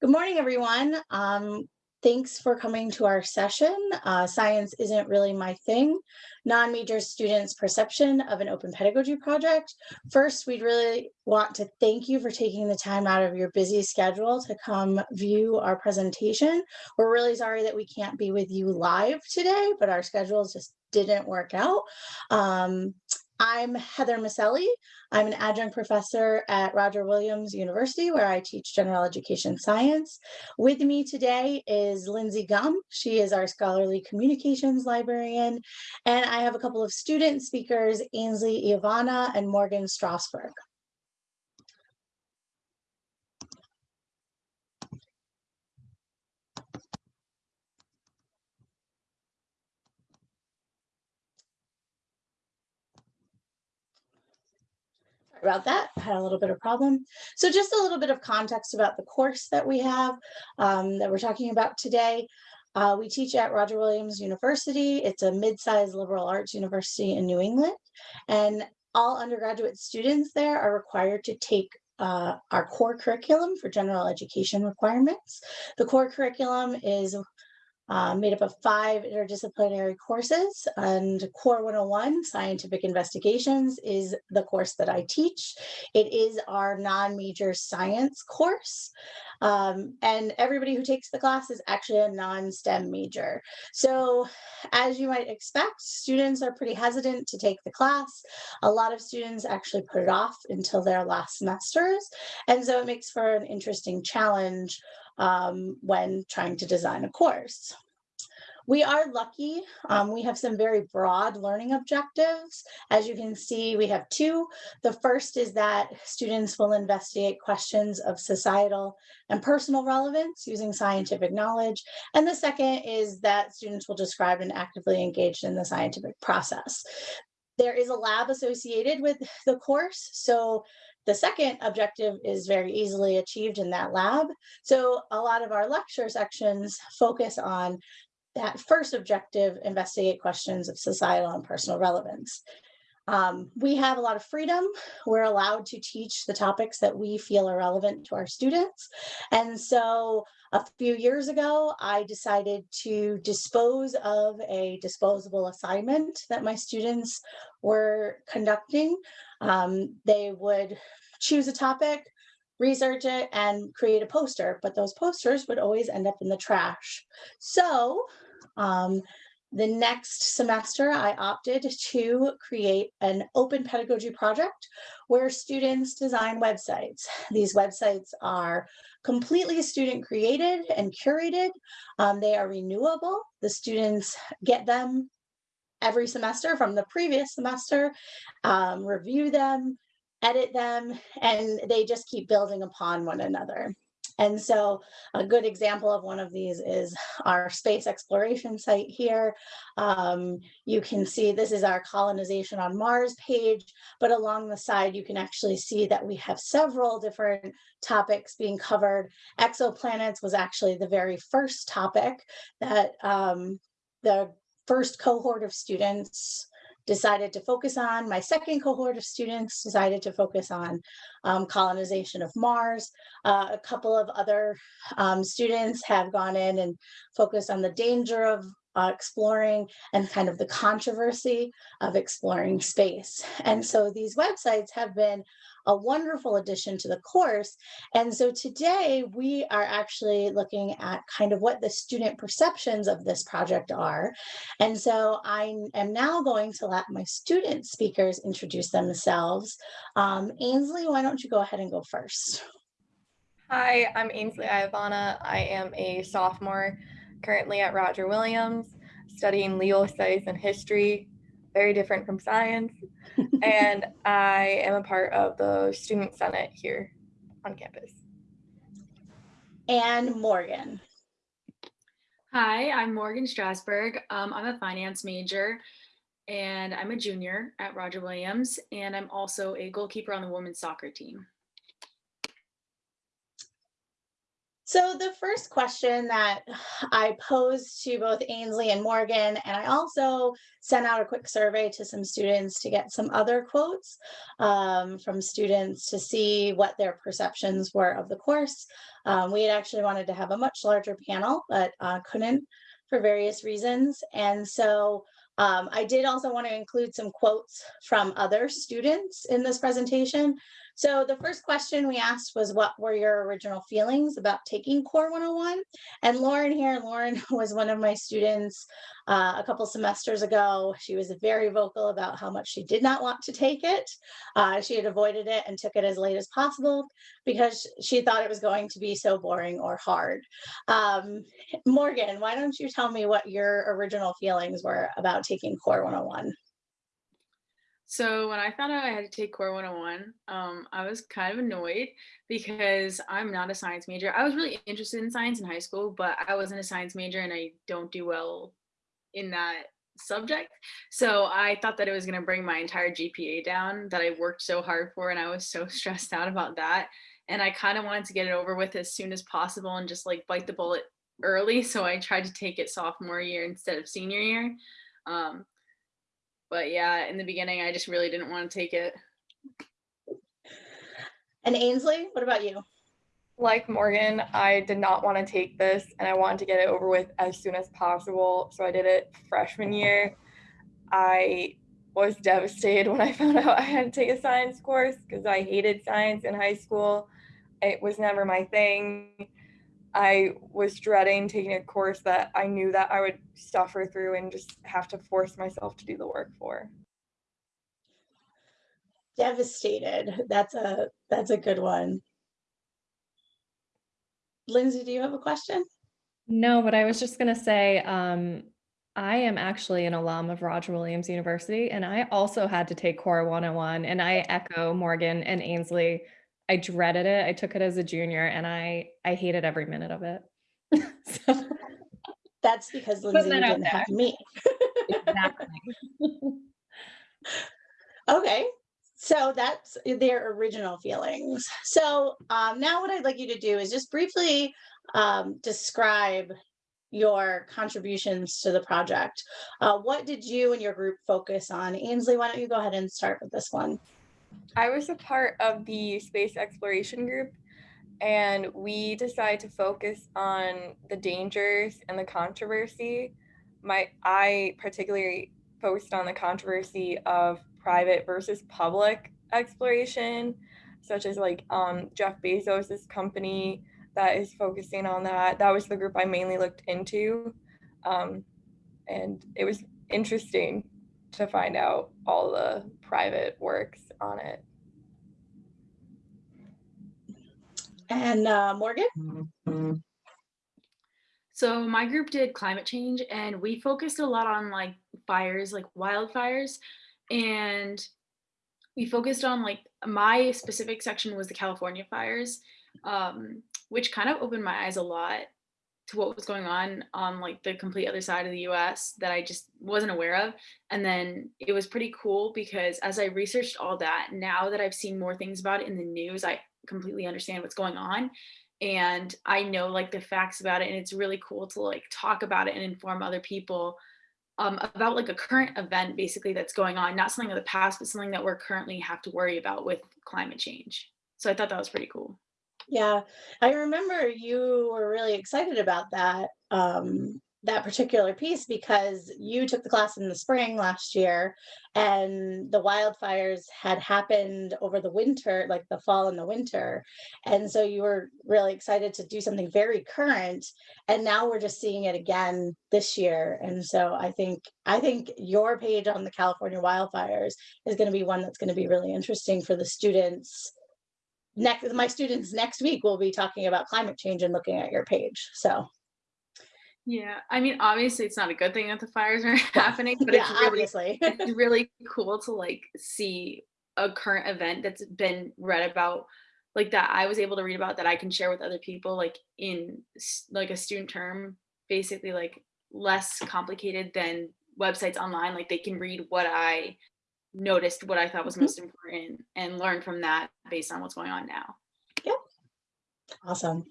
Good morning, everyone. Um, thanks for coming to our session. Uh, science isn't really my thing. Non-major students' perception of an open pedagogy project. First, we'd really want to thank you for taking the time out of your busy schedule to come view our presentation. We're really sorry that we can't be with you live today, but our schedules just didn't work out. Um, I'm Heather Maselli. I'm an adjunct professor at Roger Williams University where I teach general education science. With me today is Lindsay Gum. She is our scholarly communications librarian. And I have a couple of student speakers, Ainsley Ivana and Morgan Strasberg. About that. I had a little bit of problem. So just a little bit of context about the course that we have um, that we're talking about today. Uh, we teach at Roger Williams University. It's a mid-sized liberal arts university in New England. And all undergraduate students there are required to take uh, our core curriculum for general education requirements. The core curriculum is uh, made up of five interdisciplinary courses and Core 101, Scientific Investigations, is the course that I teach. It is our non-major science course. Um, and everybody who takes the class is actually a non-STEM major. So as you might expect, students are pretty hesitant to take the class. A lot of students actually put it off until their last semesters. And so it makes for an interesting challenge um, when trying to design a course. We are lucky. Um, we have some very broad learning objectives. As you can see, we have two. The first is that students will investigate questions of societal and personal relevance using scientific knowledge. And the second is that students will describe and actively engage in the scientific process. There is a lab associated with the course. So the second objective is very easily achieved in that lab. So a lot of our lecture sections focus on that first objective, investigate questions of societal and personal relevance. Um, we have a lot of freedom. We're allowed to teach the topics that we feel are relevant to our students. And so a few years ago, I decided to dispose of a disposable assignment that my students were conducting. Um, they would choose a topic, research it and create a poster, but those posters would always end up in the trash. So um, the next semester, I opted to create an open pedagogy project where students design websites. These websites are completely student created and curated. Um, they are renewable. The students get them every semester from the previous semester, um, review them, edit them, and they just keep building upon one another. And so a good example of one of these is our space exploration site here. Um, you can see this is our colonization on Mars page, but along the side, you can actually see that we have several different topics being covered. Exoplanets was actually the very first topic that um, the first cohort of students decided to focus on. My second cohort of students decided to focus on um, colonization of Mars. Uh, a couple of other um, students have gone in and focused on the danger of uh, exploring and kind of the controversy of exploring space. And so these websites have been a wonderful addition to the course. And so today we are actually looking at kind of what the student perceptions of this project are. And so I am now going to let my student speakers introduce themselves. Um, Ainsley, why don't you go ahead and go first? Hi, I'm Ainsley Ivana. I am a sophomore currently at Roger Williams, studying legal studies and history, very different from science. and I am a part of the Student Senate here on campus. And Morgan. Hi, I'm Morgan Strasberg. Um, I'm a finance major and I'm a junior at Roger Williams, and I'm also a goalkeeper on the women's soccer team. So the first question that I posed to both Ainsley and Morgan, and I also sent out a quick survey to some students to get some other quotes um, from students to see what their perceptions were of the course. Um, we had actually wanted to have a much larger panel, but uh, couldn't for various reasons. And so um, I did also want to include some quotes from other students in this presentation. So the first question we asked was what were your original feelings about taking Core 101? And Lauren here, Lauren was one of my students uh, a couple semesters ago. She was very vocal about how much she did not want to take it. Uh, she had avoided it and took it as late as possible because she thought it was going to be so boring or hard. Um, Morgan, why don't you tell me what your original feelings were about taking Core 101? So when I found out I had to take Core 101, um, I was kind of annoyed because I'm not a science major. I was really interested in science in high school, but I wasn't a science major and I don't do well in that subject. So I thought that it was going to bring my entire GPA down that I worked so hard for and I was so stressed out about that. And I kind of wanted to get it over with as soon as possible and just like bite the bullet early. So I tried to take it sophomore year instead of senior year. Um, but yeah, in the beginning, I just really didn't want to take it. And Ainsley, what about you? Like Morgan, I did not want to take this and I wanted to get it over with as soon as possible. So I did it freshman year. I was devastated when I found out I had to take a science course because I hated science in high school. It was never my thing. I was dreading taking a course that I knew that I would suffer through and just have to force myself to do the work for. Devastated. That's a that's a good one. Lindsay, do you have a question? No, but I was just gonna say, um, I am actually an alum of Roger Williams University, and I also had to take Core 101, and I echo Morgan and Ainsley. I dreaded it. I took it as a junior, and I I hated every minute of it. so, That's because Lindsay that didn't have me. exactly. Okay, so that's their original feelings. So um, now what I'd like you to do is just briefly um, describe your contributions to the project. Uh, what did you and your group focus on? Ainsley, why don't you go ahead and start with this one? I was a part of the space exploration group, and we decided to focus on the dangers and the controversy. My I particularly focused on the controversy of private versus public exploration, such as like um, Jeff Bezos's company that is focusing on that. That was the group I mainly looked into, um, and it was interesting to find out all the private works on it. And uh, Morgan? So my group did climate change and we focused a lot on like fires, like wildfires. And we focused on like my specific section was the California fires, um, which kind of opened my eyes a lot to what was going on on like the complete other side of the US that I just wasn't aware of. And then it was pretty cool because as I researched all that, now that I've seen more things about it in the news, I completely understand what's going on. And I know like the facts about it. And it's really cool to like talk about it and inform other people um, about like a current event basically that's going on, not something of the past, but something that we're currently have to worry about with climate change. So I thought that was pretty cool. Yeah, I remember you were really excited about that um, that particular piece because you took the class in the spring last year, and the wildfires had happened over the winter, like the fall and the winter, and so you were really excited to do something very current. And now we're just seeing it again this year, and so I think I think your page on the California wildfires is going to be one that's going to be really interesting for the students next my students next week will be talking about climate change and looking at your page so. Yeah, I mean, obviously it's not a good thing that the fires are happening, but yeah it's really obviously. it's really cool to like see a current event that's been read about like that I was able to read about that I can share with other people like in like a student term basically like less complicated than websites online like they can read what I noticed what I thought was Mhm. most important and learn from that based on what's going on now. Yep. Awesome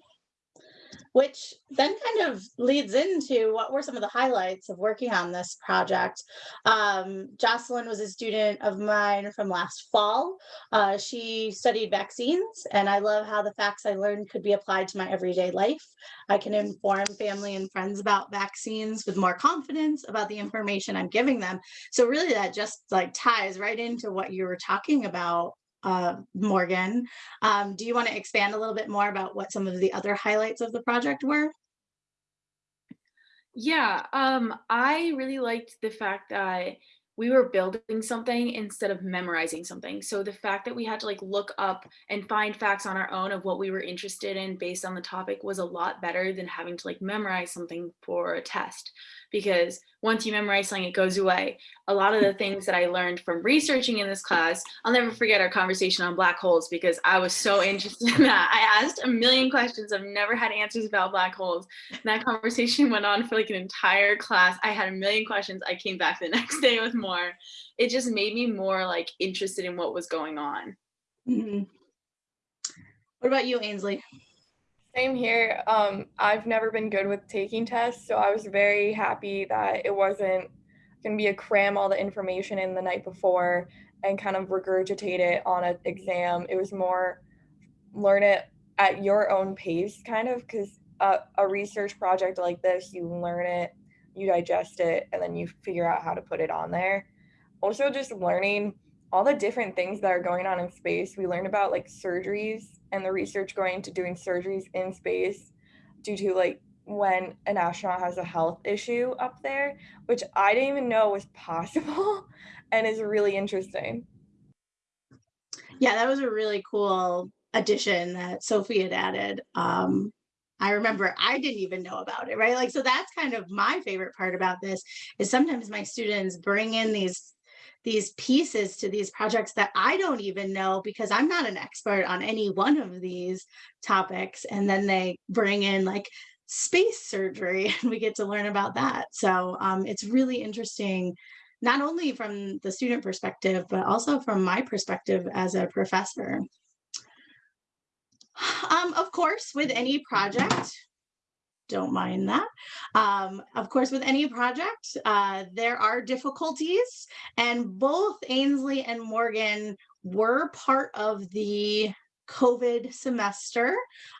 which then kind of leads into what were some of the highlights of working on this project. Um, Jocelyn was a student of mine from last fall. Uh, she studied vaccines, and I love how the facts I learned could be applied to my everyday life. I can inform family and friends about vaccines with more confidence about the information I'm giving them. So really that just like ties right into what you were talking about uh, Morgan. Um, do you want to expand a little bit more about what some of the other highlights of the project were? Yeah, um, I really liked the fact that we were building something instead of memorizing something. So the fact that we had to like look up and find facts on our own of what we were interested in based on the topic was a lot better than having to like memorize something for a test. Because once you memorize something, it goes away. A lot of the things that I learned from researching in this class, I'll never forget our conversation on black holes because I was so interested in that. I asked a million questions. I've never had answers about black holes. And that conversation went on for like an entire class. I had a million questions. I came back the next day with more. It just made me more like interested in what was going on. Mhm. What about you, Ainsley? Same here. Um, I've never been good with taking tests, so I was very happy that it wasn't going to be a cram all the information in the night before and kind of regurgitate it on an exam. It was more learn it at your own pace, kind of, because a, a research project like this, you learn it, you digest it, and then you figure out how to put it on there. Also, just learning all the different things that are going on in space. We learned about like surgeries and the research going into doing surgeries in space due to like when an astronaut has a health issue up there, which I didn't even know was possible and is really interesting. Yeah, that was a really cool addition that Sophie had added. Um, I remember I didn't even know about it, right? Like, so that's kind of my favorite part about this is sometimes my students bring in these these pieces to these projects that I don't even know because I'm not an expert on any one of these topics. And then they bring in like space surgery and we get to learn about that. So um, it's really interesting, not only from the student perspective, but also from my perspective as a professor. Um, of course, with any project, don't mind that. Um, of course, with any project, uh, there are difficulties, and both Ainsley and Morgan were part of the COVID semester.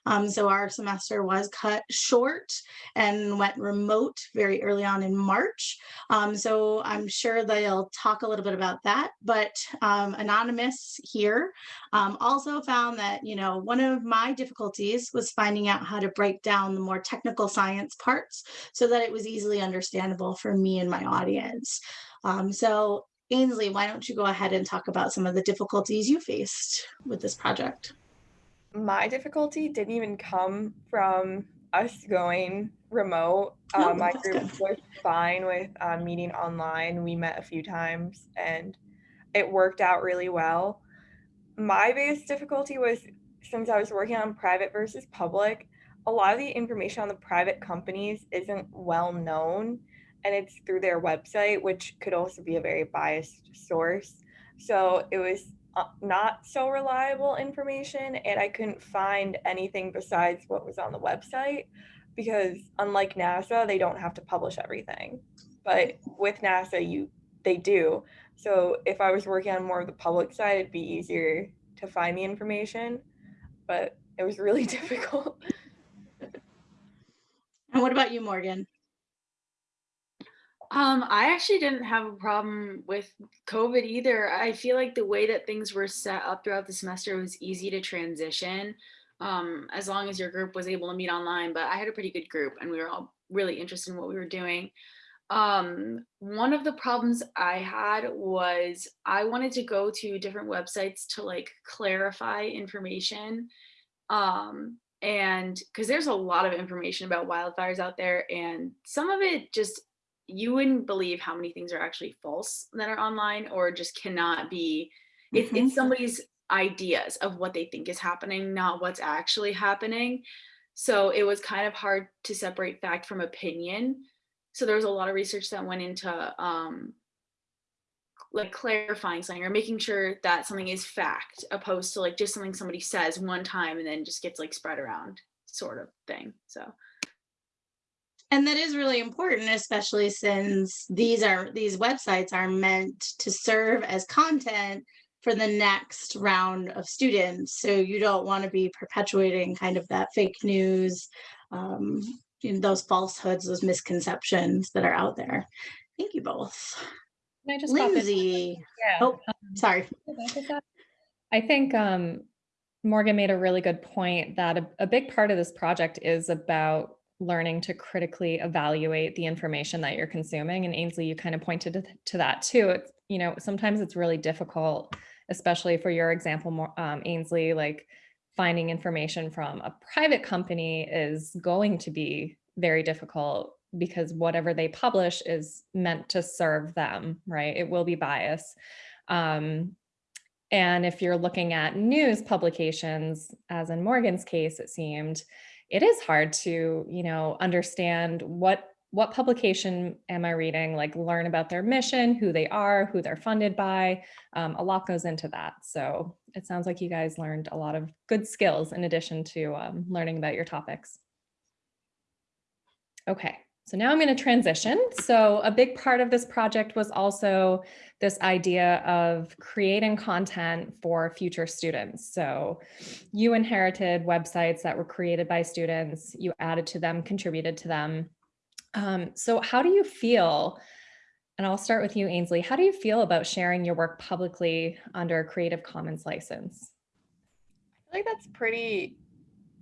Um, so our semester was cut short and went remote very early on in March. Um, so I'm sure they'll talk a little bit about that. But um, Anonymous here um, also found that, you know, one of my difficulties was finding out how to break down the more technical science parts so that it was easily understandable for me and my audience. Um, so Ainsley, why don't you go ahead and talk about some of the difficulties you faced with this project? My difficulty didn't even come from us going remote. Oh, Uh, my group good. was fine with uh, meeting online. We met a few times and it worked out really well. My biggest difficulty was since I was working on private versus public, a lot of the information on the private companies isn't well known and it's through their website, which could also be a very biased source. So it was Uh, not so reliable information, and I couldn't find anything besides what was on the website because unlike NASA, they don't have to publish everything. But with NASA, you they do. So if I was working on more of the public side, it'd be easier to find the information. But it was really difficult. And what about you, Morgan? Um, I actually didn't have a problem with COVID either. I feel like the way that things were set up throughout the semester was easy to transition, um, as long as your group was able to meet online. But I had a pretty good group and we were all really interested in what we were doing. Um, one of the problems I had was I wanted to go to different websites to like clarify information. Um, and because there's a lot of information about wildfires out there, and some of it just you wouldn't believe how many things are actually false that are online or just cannot be it's, Mhm. it's somebody's ideas of what they think is happening not what's actually happening so it was kind of hard to separate fact from opinion so there was a lot of research that went into um like clarifying something or making sure that something is fact opposed to like just something somebody says one time and then just gets like spread around sort of thing. So And that is really important, especially since these are these websites are meant to serve as content for the next round of students. So you don't want to be perpetuating kind of that fake news, um, those falsehoods, those misconceptions that are out there. Thank you both. Can I just? Lindsay, Yeah. oh, sorry. I think um, Morgan made a really good point that a, a big part of this project is about learning to critically evaluate the information that you're consuming. And Ainsley, you kind of pointed to, that too. It's, you know, sometimes it's really difficult, especially for your example, um, Ainsley, like finding information from a private company is going to be very difficult because whatever they publish is meant to serve them, right? It will be biased. Um, and if you're looking at news publications, as in Morgan's case, it seemed, it is hard to, you know, understand what what publication am I reading, like learn about their mission, who they are, who they're funded by. Um, a lot goes into that. So it sounds like you guys learned a lot of good skills in addition to um, learning about your topics. Okay, so now I'm going to transition. So a big part of this project was also this idea of creating content for future students. So you inherited websites that were created by students, you added to them, contributed to them. Um, so how do you feel, and I'll start with you, Ainsley, how do you feel about sharing your work publicly under a Creative Commons license? I feel like that's pretty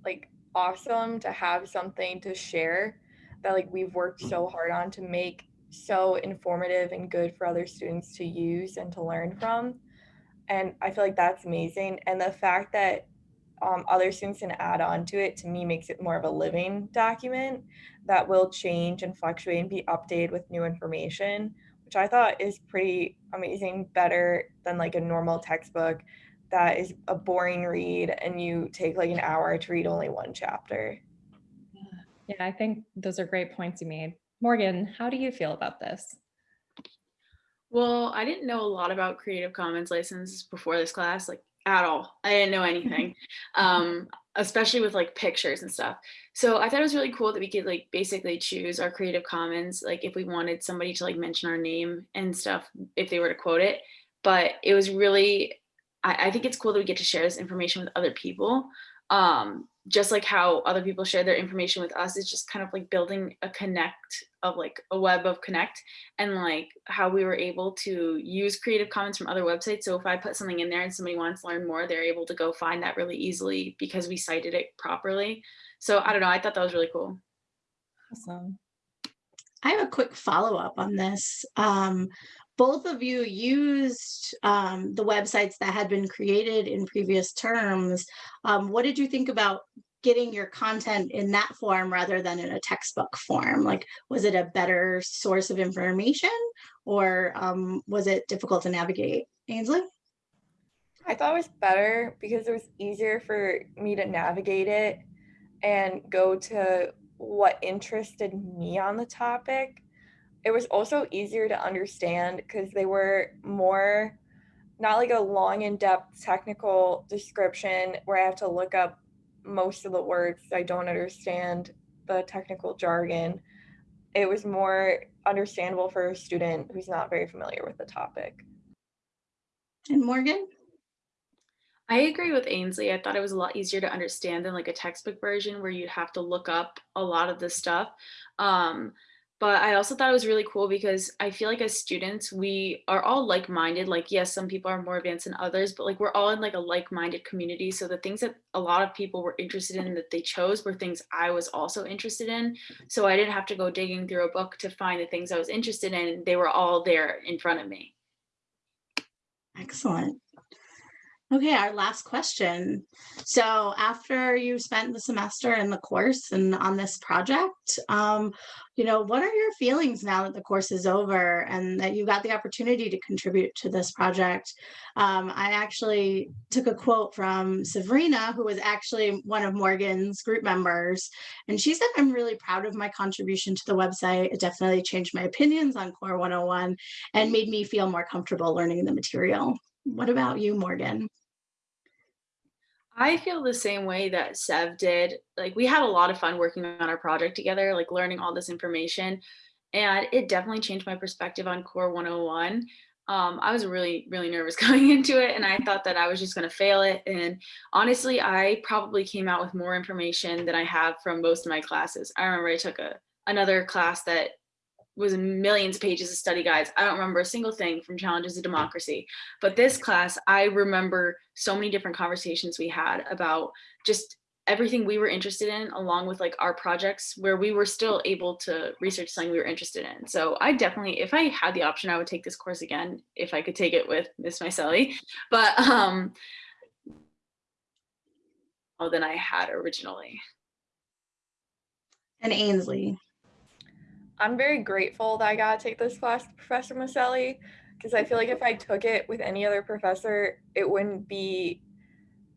like awesome to have something to share that like we've worked so hard on to make so informative and good for other students to use and to learn from. And I feel like that's amazing. And the fact that um, other students can add on to it to me makes it more of a living document that will change and fluctuate and be updated with new information, which I thought is pretty amazing, better than like a normal textbook that is a boring read and you take like an hour to read only one chapter. Yeah, I think those are great points you made. Morgan, how do you feel about this? Well, I didn't know a lot about Creative Commons license before this class, like at all. I didn't know anything, um, especially with like pictures and stuff. So I thought it was really cool that we could like basically choose our Creative Commons, like if we wanted somebody to like mention our name and stuff, if they were to quote it. But it was really, I, I think it's cool that we get to share this information with other people. Um, just like how other people share their information with us it's just kind of like building a connect of like a web of connect and like how we were able to use creative commons from other websites so if i put something in there and somebody wants to learn more they're able to go find that really easily because we cited it properly so i don't know i thought that was really cool Awesome. I have a quick follow-up on this. Um, both of you used um, the websites that had been created in previous terms. Um, what did you think about getting your content in that form rather than in a textbook form? Like, was it a better source of information or um, was it difficult to navigate? Ainsley? I thought it was better because it was easier for me to navigate it and go to what interested me on the topic. It was also easier to understand because they were more not like a long in depth technical description where I have to look up most of the words I don't understand the technical jargon. It was more understandable for a student who's not very familiar with the topic. And Morgan? I agree with Ainsley. I thought it was a lot easier to understand than like a textbook version where you'd have to look up a lot of this stuff. Um, but I also thought it was really cool because I feel like as students, we are all like-minded. Like, yes, some people are more advanced than others, but like we're all in like a like-minded community. So the things that a lot of people were interested in that they chose were things I was also interested in. So I didn't have to go digging through a book to find the things I was interested in. They were all there in front of me. Excellent. Okay, our last question. So after you spent the semester in the course and on this project, um, you know, what are your feelings now that the course is over and that you got the opportunity to contribute to this project? Um, I actually took a quote from Sabrina, who was actually one of Morgan's group members, and she said, I'm really proud of my contribution to the website. It definitely changed my opinions on Core 101 and made me feel more comfortable learning the material. What about you, Morgan? I feel the same way that Sev did. Like we had a lot of fun working on our project together, like learning all this information. And it definitely changed my perspective on Core 101. Um, I was really, really nervous going into it and I thought that I was just gonna fail it. And honestly, I probably came out with more information than I have from most of my classes. I remember I took a another class that was millions of pages of study guides. I don't remember a single thing from Challenges of Democracy. But this class, I remember so many different conversations we had about just everything we were interested in, along with like our projects where we were still able to research something we were interested in. So I definitely, if I had the option, I would take this course again, if I could take it with Miss Maselli. But um, than I had originally. And Ainsley. I'm very grateful that I got to take this class with Professor Maselli because I feel like if I took it with any other professor, it wouldn't be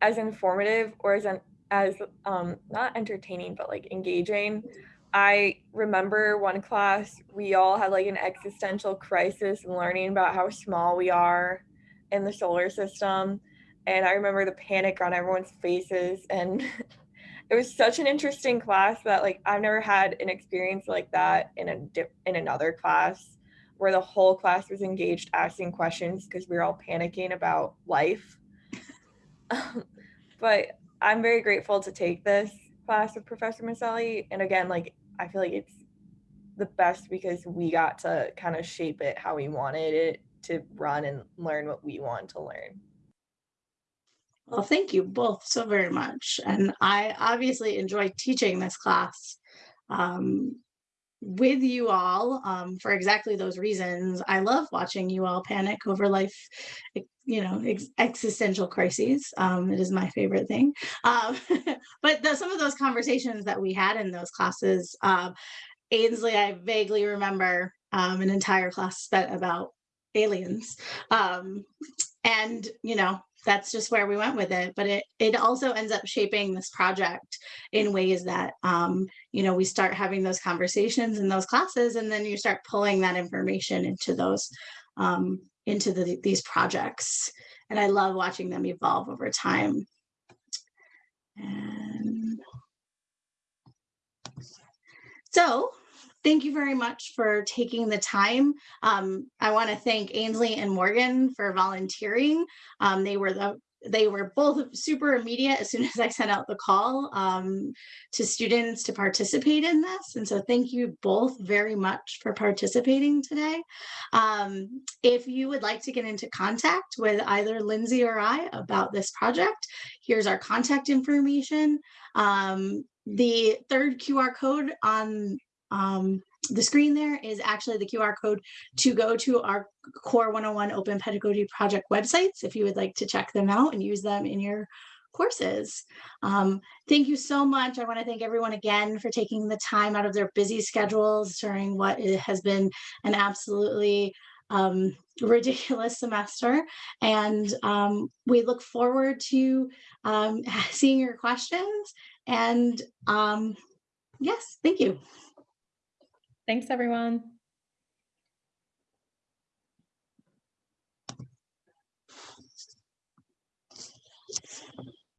as informative or as as um, not entertaining but like engaging. I remember one class we all had like an existential crisis learning about how small we are in the solar system, and I remember the panic on everyone's faces and it was such an interesting class that like I've never had an experience like that in a dip, in another class where the whole class was engaged asking questions because we were all panicking about life. but I'm very grateful to take this class with Professor Maselli. And again, like I feel like it's the best because we got to kind of shape it how we wanted it to run and learn what we want to learn. Well, thank you both so very much. And I obviously enjoy teaching this class um, with you all um, for exactly those reasons. I love watching you all panic over life, you know, ex existential crises. Um, it is my favorite thing. Um, but the, some of those conversations that we had in those classes, um, Ainsley, I vaguely remember um, an entire class spent about aliens. Um, and, you know, that's just where we went with it. But it it also ends up shaping this project in ways that um, you know we start having those conversations in those classes, and then you start pulling that information into those um, into the, these projects. And I love watching them evolve over time. And so thank you very much for taking the time. Um, I want to thank Ainsley and Morgan for volunteering. Um, they were the they were both super immediate as soon as I sent out the call um, to students to participate in this. And so thank you both very much for participating today. Um, if you would like to get into contact with either Lindsay or I about this project, here's our contact information. Um, the third QR code on um, the screen there is actually the QR code to go to our Core 101 Open Pedagogy Project websites if you would like to check them out and use them in your courses. Um, thank you so much. I want to thank everyone again for taking the time out of their busy schedules during what has been an absolutely um, ridiculous semester. And um, we look forward to um, seeing your questions. And um, yes, thank you. Thanks, everyone.